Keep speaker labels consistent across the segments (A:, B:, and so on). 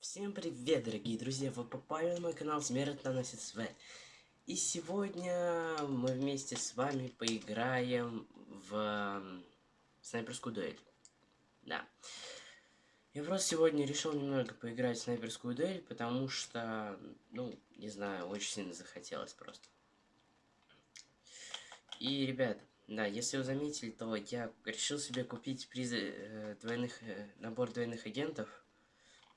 A: Всем привет, дорогие друзья! Вы попали на мой канал Смерть наносит свет. И сегодня мы вместе с вами поиграем в снайперскую дуэль. Да. Я просто сегодня решил немного поиграть в снайперскую дуэль, потому что, ну, не знаю, очень сильно захотелось просто. И, ребят, да, если вы заметили, то я решил себе купить приз э, двойных, э, набор двойных агентов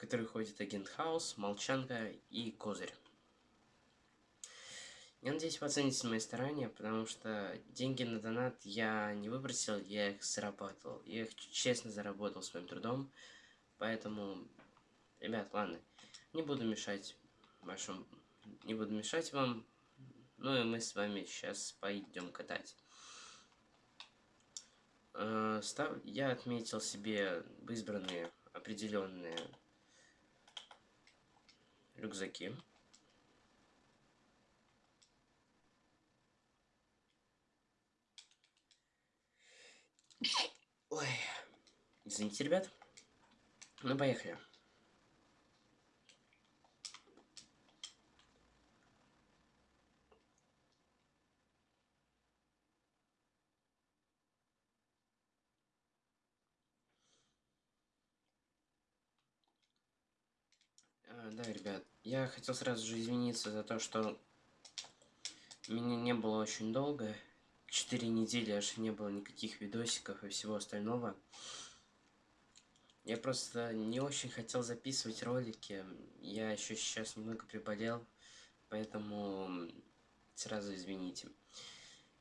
A: который ходит агент Хаус, Молчанка и Козырь. Я надеюсь, вы оцените мои старания, потому что деньги на донат я не выбросил, я их заработал. Я их честно заработал своим трудом. Поэтому, ребят, ладно, не буду мешать вашим... Не буду мешать вам. Ну и мы с вами сейчас пойдем катать. Э, я отметил себе избранные определенные рюкзаки. Ой, извините, ребят. Ну, поехали. А, да, ребят, я хотел сразу же извиниться за то, что меня не было очень долго. Четыре недели аж не было никаких видосиков и всего остального. Я просто не очень хотел записывать ролики. Я еще сейчас немного приболел, поэтому сразу извините.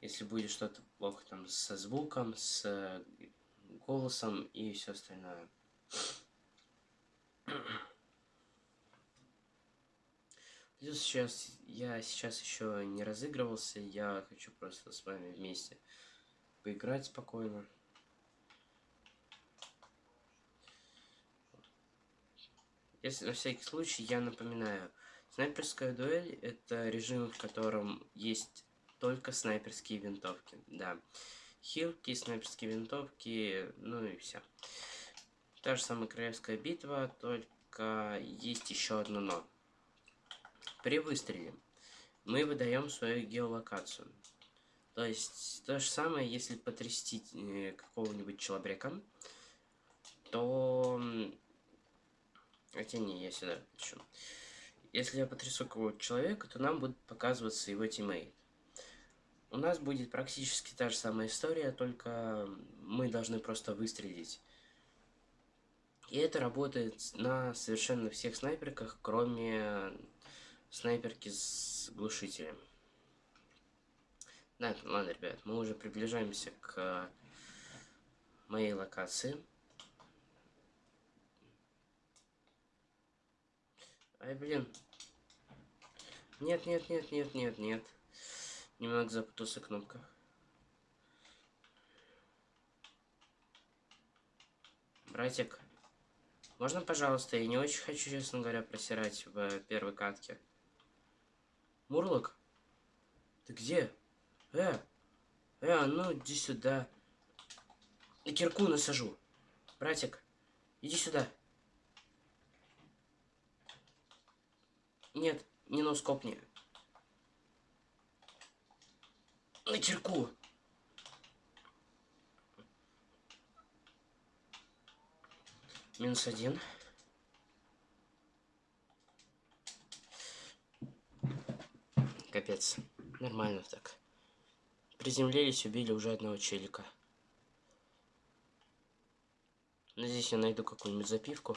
A: Если будет что-то плохо там со звуком, с голосом и все остальное. Плюс сейчас я сейчас еще не разыгрывался, я хочу просто с вами вместе поиграть спокойно. Если на всякий случай я напоминаю, снайперская дуэль это режим, в котором есть только снайперские винтовки, да. Хилки, снайперские винтовки, ну и все. Та же самая королевская битва, только есть еще одно но. При выстреле мы выдаем свою геолокацию. То есть то же самое, если потрясти э, какого-нибудь человека, то... Хотя не, я сюда хочу. Если я потрясу какого-то человека, то нам будет показываться его тиммейт. У нас будет практически та же самая история, только мы должны просто выстрелить. И это работает на совершенно всех снайперках, кроме снайперки с глушителем. Да, ладно, ребят, мы уже приближаемся к моей локации. Ай, блин. Нет, нет, нет, нет, нет, нет. Немного запутался кнопка. Братик, можно, пожалуйста, я не очень хочу, честно говоря, просирать в первой катке. Мурлок? Ты где? Э, э, а ну иди сюда. На кирку насажу. Братик, иди сюда. Нет, не носкопни. На кирку. Минус один. Капец. Нормально так. Приземлились, убили уже одного челика. Здесь я найду какую-нибудь запивку.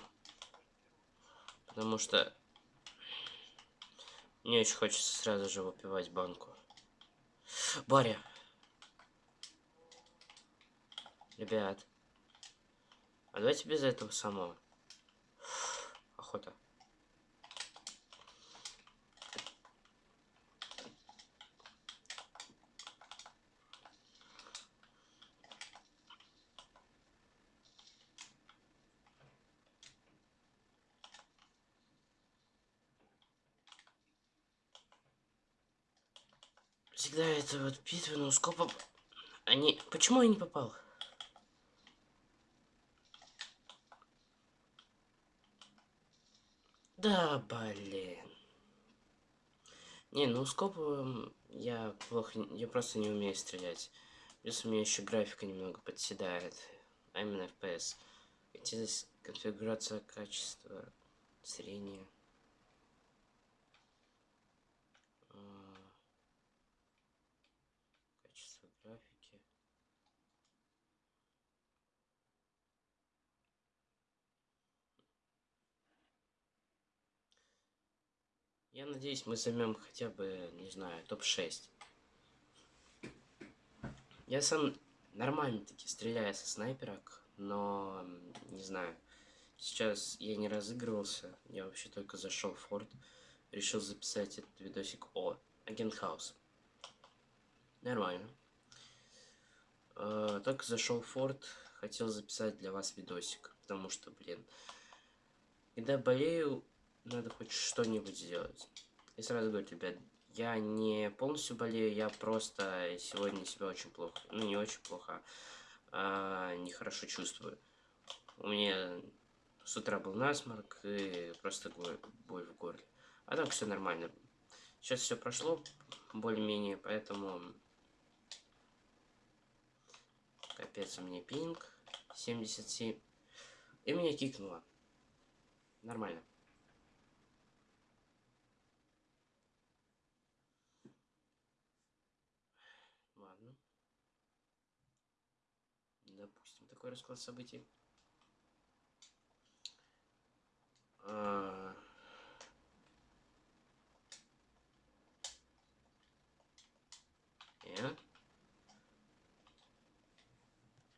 A: Потому что мне очень хочется сразу же выпивать банку. Баря! Ребят. А давайте без этого самого. Охота. Всегда это вот битва на скопом. Они... Почему я не попал? Да, блин. Не, ну скопом я плохо... Я просто не умею стрелять. Плюс у меня еще графика немного подседает. А именно FPS. Здесь конфигурация качества зрения. Я надеюсь, мы займем хотя бы, не знаю, топ-6. Я сам нормально таки стреляю со снайперок, но не знаю. Сейчас я не разыгрывался, я вообще только зашел в форт. Решил записать этот видосик о Агент Хаус. Нормально. Э, только зашел в форт, хотел записать для вас видосик, потому что, блин, когда болею, надо хоть что-нибудь сделать. И сразу говорю, ребят, я не полностью болею, я просто сегодня себя очень плохо, ну не очень плохо, а нехорошо чувствую. У меня с утра был насморк и просто боль в горле. А так все нормально. Сейчас все прошло более-менее, поэтому... Капец, у меня пинг 77. И меня кикнуло. Нормально. Такой расклад событий. А...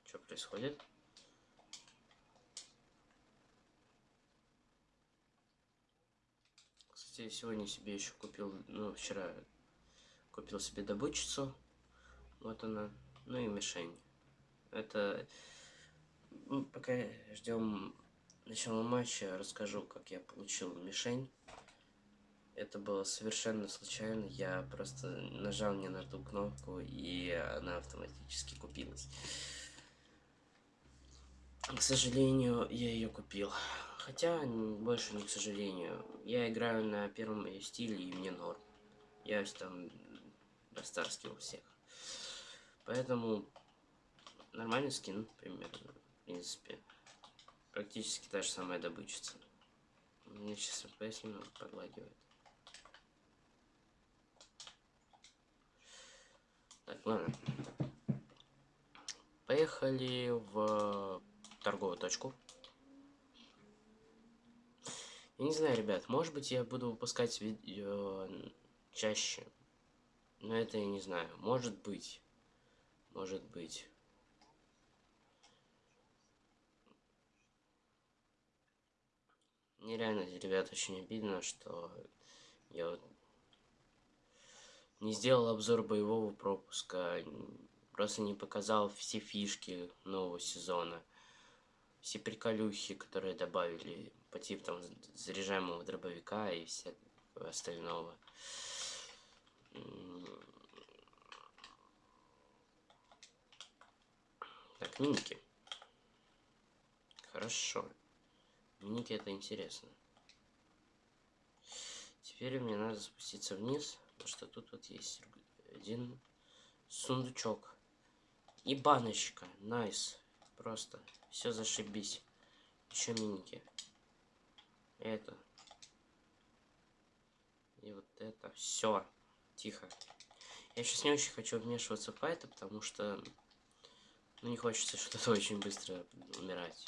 A: Что происходит? Кстати, сегодня себе еще купил, ну, вчера купил себе добычицу. Вот она. Ну и мишень. Это... Ну, пока ждем начала матча, расскажу, как я получил мишень. Это было совершенно случайно. Я просто нажал не на ту кнопку, и она автоматически купилась. К сожалению, я ее купил. Хотя, больше не к сожалению. Я играю на первом стиле, и мне норм. Я там растарскивал всех. Поэтому Нормальный скин, примерно, в принципе. Практически та же самая добычица. Мне сейчас FPS немного подлагивает. Так, ладно. Поехали в торговую точку. Я не знаю, ребят, может быть я буду выпускать видео чаще. Но это я не знаю. Может быть. Может быть. Мне реально, ребят, очень обидно, что я вот не сделал обзор боевого пропуска, просто не показал все фишки нового сезона, все приколюхи, которые добавили по типу там заряжаемого дробовика и всякого остального. Так, миники. Хорошо. Ники это интересно. Теперь мне надо спуститься вниз, потому что тут вот есть один сундучок. И баночка. Nice. Просто. Все зашибись. Еще миники. Это. И вот это. Все. Тихо. Я сейчас не очень хочу вмешиваться в fight ы, потому что... Ну, не хочется что-то очень быстро умирать.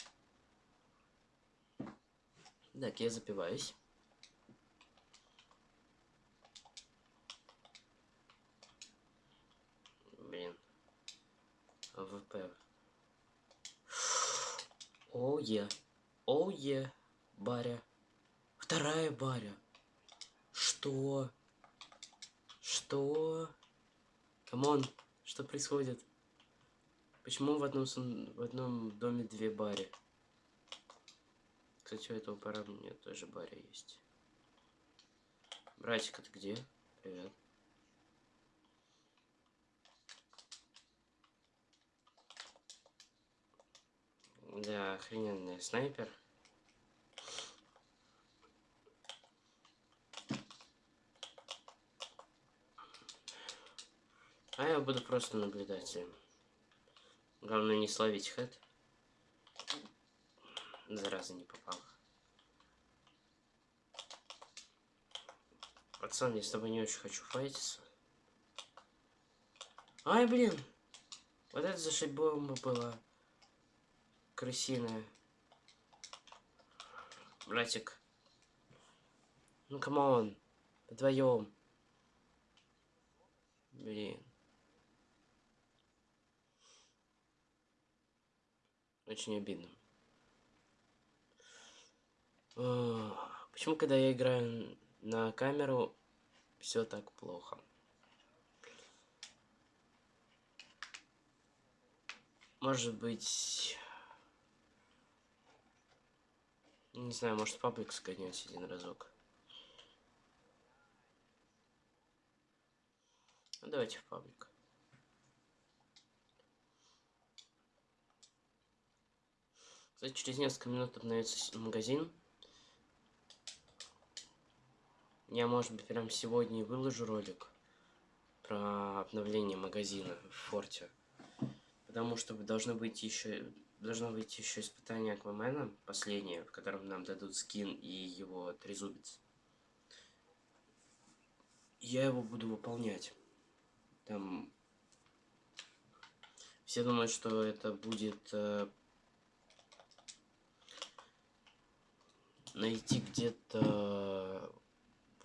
A: Так, я запиваюсь. Блин. ВП. Оу е. Баря. Вторая баря. Что? Что? Come on, что происходит? Почему в одном, в одном доме две бари? Кстати, у этого парня тоже Барри есть. Братик, а ты где? Привет. Да, охрененный снайпер. А я буду просто наблюдать. Главное не словить хэт. Зараза не попал. Пацан, я с тобой не очень хочу файтиться. Ай, блин! Вот это зашибомба была. Крысиная. Братик. Ну, come on. Вдвоем. Блин. Очень обидно. Почему, когда я играю на камеру, все так плохо? Может быть... Не знаю, может паблик сгонять один разок. Ну, давайте в паблик. Кстати, через несколько минут обновится магазин. Я, может быть, прям сегодня и выложу ролик про обновление магазина в форте. Потому что должно быть еще должно быть еще испытание Аквамена, последнее, в котором нам дадут скин и его трезубец. Я его буду выполнять. Там все думают, что это будет э, найти где-то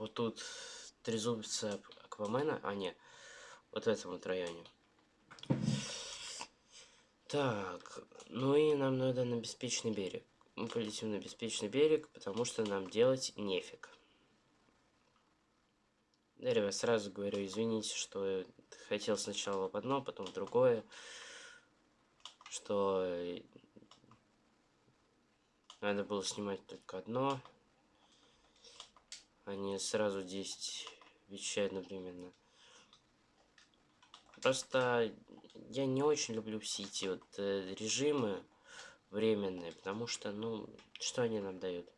A: вот тут трезубца Аквамена, а не, вот в этом вот районе. Так, ну и нам надо на беспечный берег. Мы полетим на беспечный берег, потому что нам делать нефиг. Да, ребят, сразу говорю, извините, что хотел сначала в одно, потом в другое. Что надо было снимать только одно, а сразу 10 вещей одновременно. Просто я не очень люблю все эти вот э, режимы временные, потому что, ну, что они нам дают?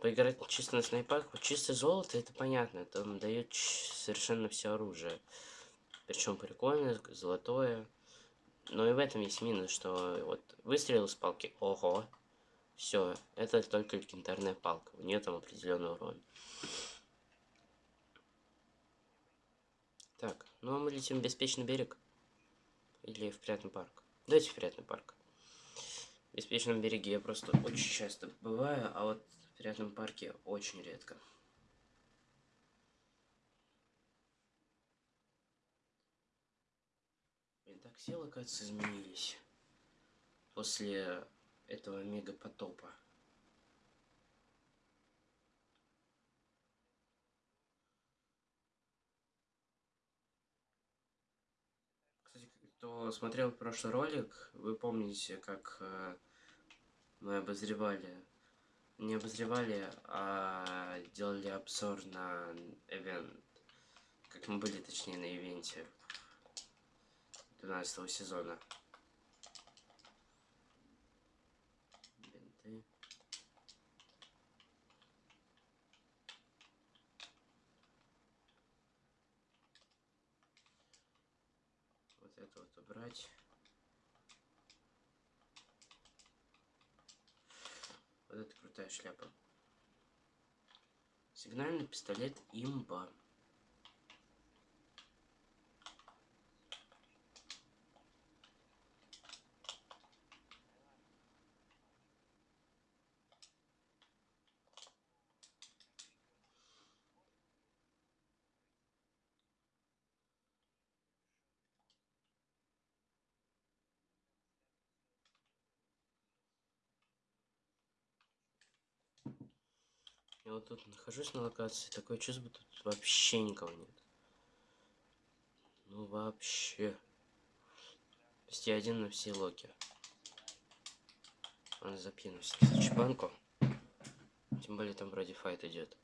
A: Поиграть чисто на снайпах, чисто золото, это понятно, это он дает совершенно все оружие. Причем прикольное, золотое. Но и в этом есть минус, что вот выстрелил с палки, ого, все, это только легендарная палка. У нее там определенный урон. Так, ну а мы летим в беспечный берег. Или в приятный парк. Давайте в приятный парк. В беспечном береге я просто очень часто бываю, а вот в приятном парке очень редко. Блин, так все локации изменились. После этого мега потопа. Кстати, кто смотрел прошлый ролик, вы помните, как э, мы обозревали, не обозревали, а делали обзор на ивент, как мы были, точнее, на ивенте 12 сезона. Это вот убрать. Вот это крутая шляпа. Сигнальный пистолет имба. Я вот тут нахожусь на локации, такое чувство, тут вообще никого нет. Ну вообще. Почти один на все локи. Он запьянусь. Чебанку. Тем более там вроде файт идет.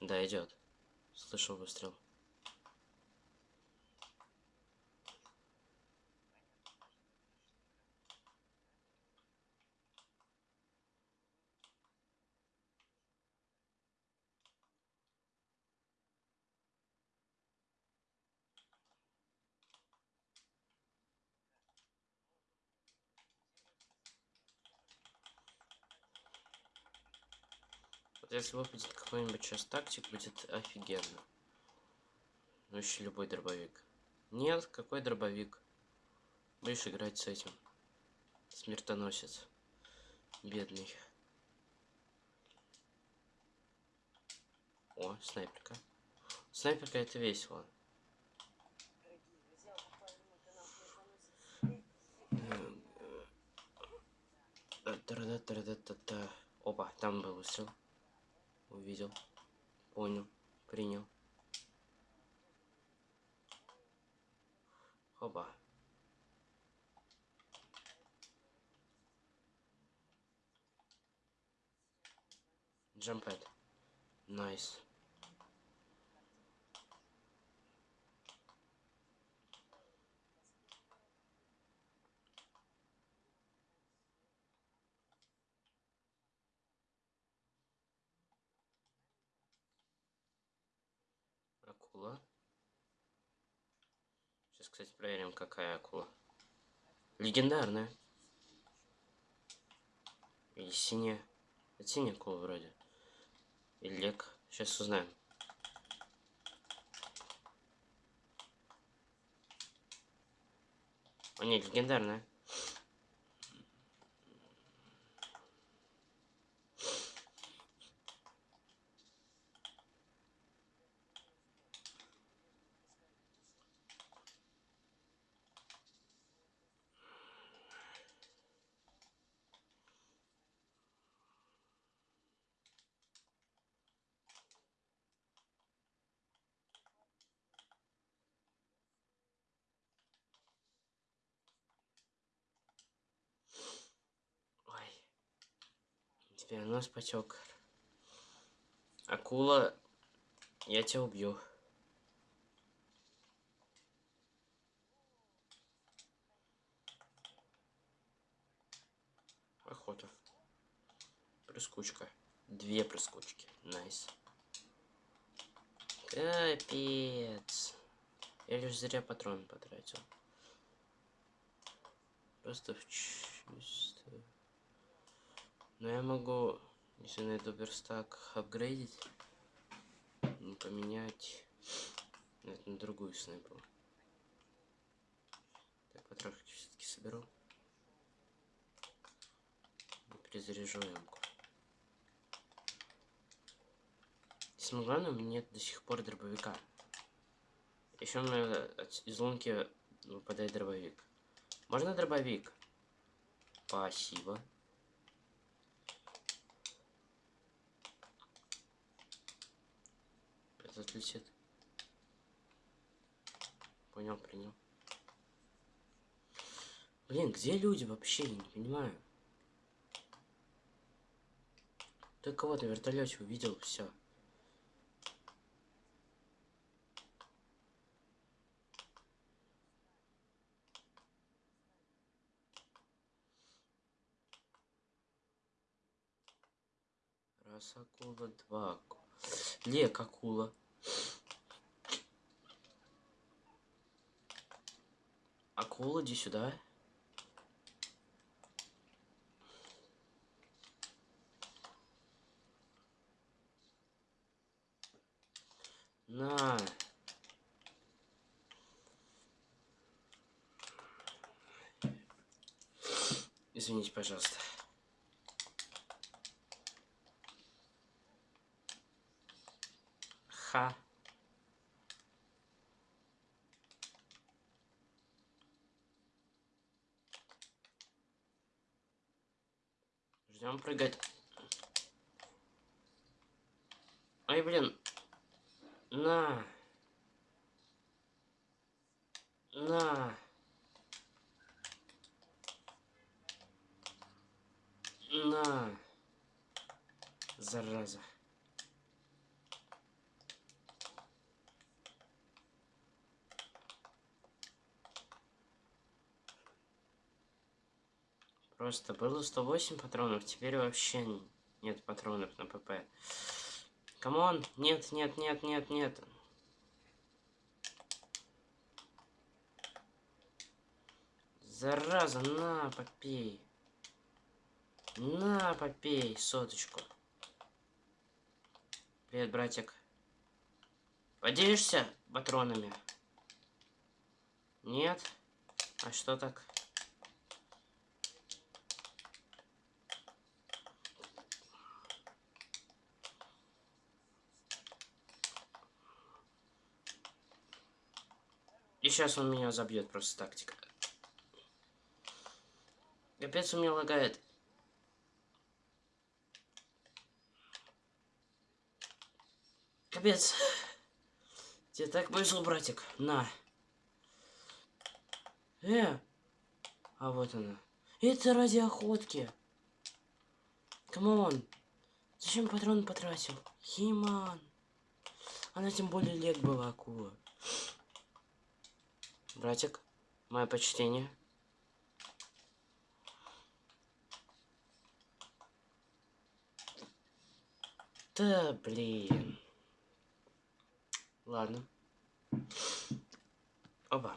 A: Да, идет. Слышал выстрел. Вот если выпадет какой-нибудь сейчас тактик, будет офигенно. Ну еще любой дробовик. Нет, какой дробовик? Будешь играть с этим. Смертоносец. Бедный. О, снайперка. Снайперка это весело. Та-та-та-та-та-та. Опа, там был выстрел. Увидел. Понял. Принял. Опа. Jump pad. Nice. Акула. Сейчас, кстати, проверим, какая акула. Легендарная. Или синяя. Это синяя акула вроде. Или лек. Сейчас узнаем. О, нет, легендарная. Ой. Теперь нос потек. Акула, я тебя убью. Охота. Прыскучка. Две прыскучки. Nice. Капец. Я лишь зря патрон потратил. Просто в чувство. Но я могу, если найду верстак, апгрейдить. и Поменять это на другую снайпу. Так, патронки все-таки соберу. И Перезаряжу ямку. Самое главное, у меня нет до сих пор дробовика. Еще у меня из лунки выпадает дробовик. Можно дробовик? Спасибо. Этот летит. Понял, принял. Блин, где люди вообще? Я не понимаю. Ты кого-то в вертолете увидел, все. Раз акула, два акула. Лек акула. Акула, иди сюда. На. Извините, пожалуйста. Ха. Ждем прыгать. Ай, блин. На. На. На. Зараза. Просто было 108 патронов, теперь вообще нет патронов на ПП. Come on, нет, нет, нет, нет, нет. Зараза, на, попей. На, попей соточку. Привет, братик. Поделишься патронами? Нет? А что так? И сейчас он меня забьет просто тактика. Капец у меня лагает. Капец. Тебе так повезло, братик. На. Э. А вот она. Это ради охотки. Come on. Зачем патрон потратил? Химан. Она тем более лет была акула. Братик, мое почтение. Да, блин. Ладно. Оба.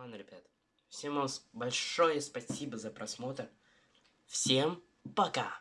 A: Ладно, ребят. Всем вам большое спасибо за просмотр. Всем пока!